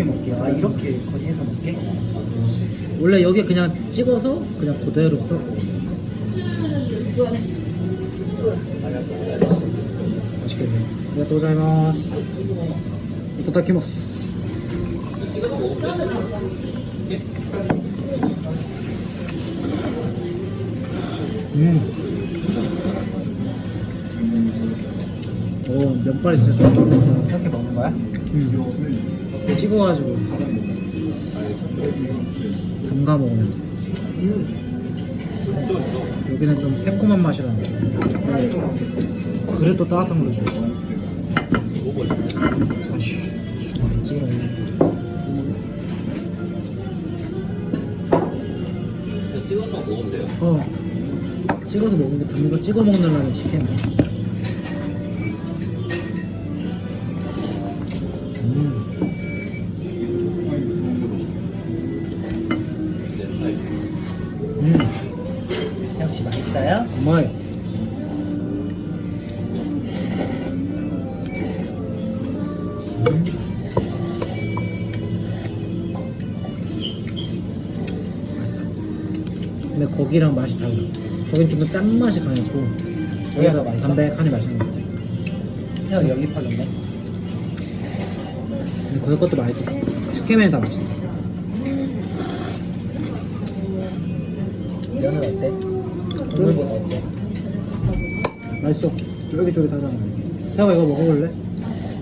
이렇게 먹게. 아 이렇게 거의 해서 먹게. 원래 여기 그냥 찍어서 그냥 그대로 풀고 맛있겠네 아리가또 고자이마스 이타다키마스 음. 오 면발이 진짜 좋다 이렇게 먹는 거야? 음. 찍어가지고 담가 먹으면 여기는 좀 새콤한 맛이 나는데 그래도 따뜻한 걸로 주셨어 아쉬 많이 찍어 찍어서 먹으면 돼요. 어 찍어서 먹는 게 담는 거 찍어 먹느라고 시켰네 음. 거기랑 맛이 달라 거긴 좀더 짠맛이 강했고 여기가 더 맛있어? 담백하니 맛있는 것 같아 형 여기 팔렸네. 근데 거기 것도 맛있었어 치킨면이 다 맛있다 면은 어때? 국물보다 어때? 맛있어 쫄깃쫄깃하잖아 태호가 이거 먹어볼래?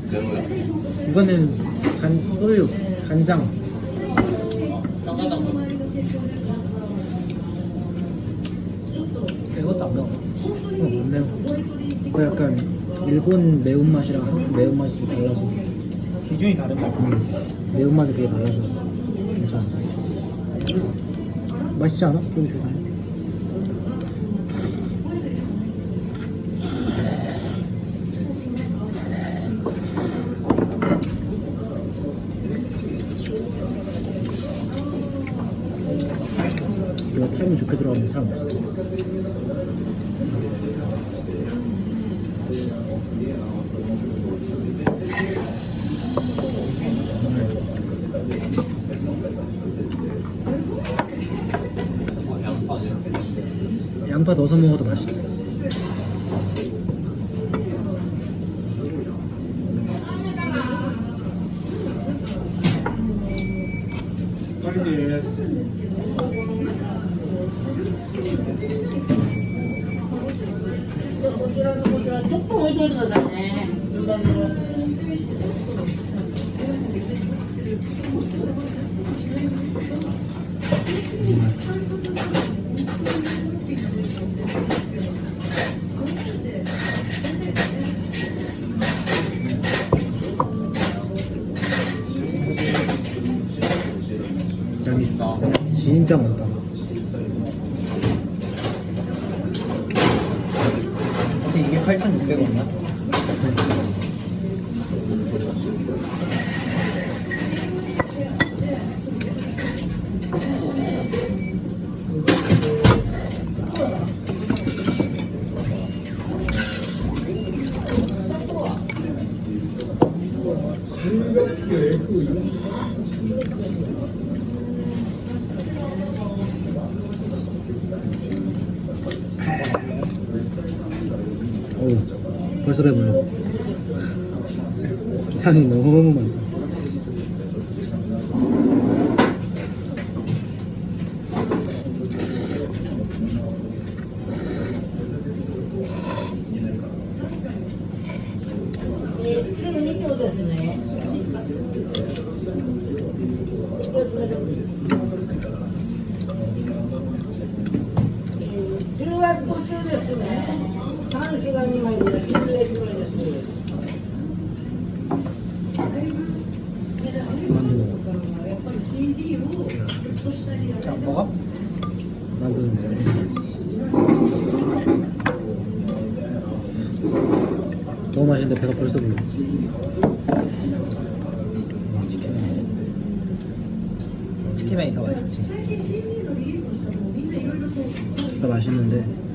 그러면 이거는 간, 소유, 간장 이것도 안 매워. 어, 안 매워 그 약간 일본 매운맛이랑 한국 매운맛이 좀 달라서. 기준이 다른 거. 음, 매운맛이 되게 달라서. 괜찮아. 맛있지 않아? 쫄깃쫄깃하네 이거 캠이 좋게 들어가는 사람 없어 양파 넣어서 먹어도 맛있다 조금 해줘야 되잖아. 양이 진짜 많다 근데 이게 8,600원이야? 어우 벌써 배불러. 향이 너무 많다 지금 이쪽으로 됐네. 지금 와서 또 됐네. 다른 시간이면 이제 실내 들어졌어요. 만두 먹어 안 먹어? 만두 너무 맛있는데 배가 벌써 불러. 와 치킨 맛있어 치킨면이 더 맛있지. 둘다 맛있는데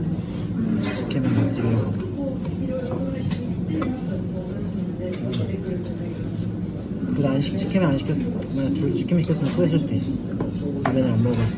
맛집이라서 그래서 안 시, 치킨을 안 시켰어 만약 둘 치킨 시켰으면 후회했을 수도 있어. 라면을 안 먹어봤어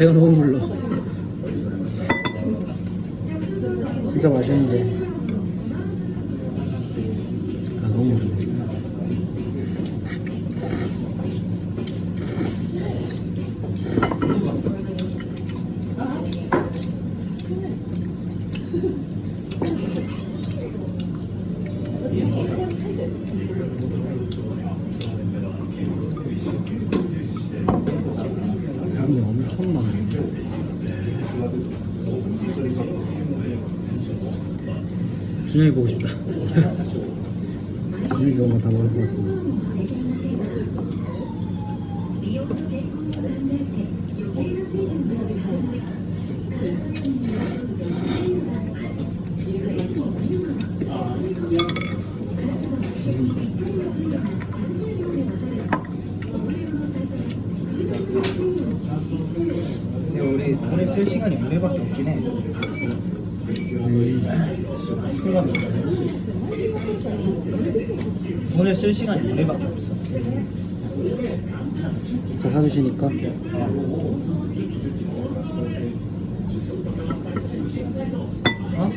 배가 너무 불러 진짜 맛있는데 준영이 보고 싶다 준영이 엄마 다 먹을 것 같은데 근데 우리 돈을 쓸 시간이 오늘밖에 없긴 해. 돈을 쓸 시간이 오늘밖에 없어. 다 사주시니까 어?